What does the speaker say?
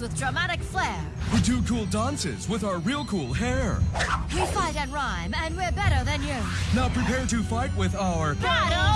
with dramatic flair. We do cool dances with our real cool hair. We fight and rhyme, and we're better than you. Now prepare to fight with our Battle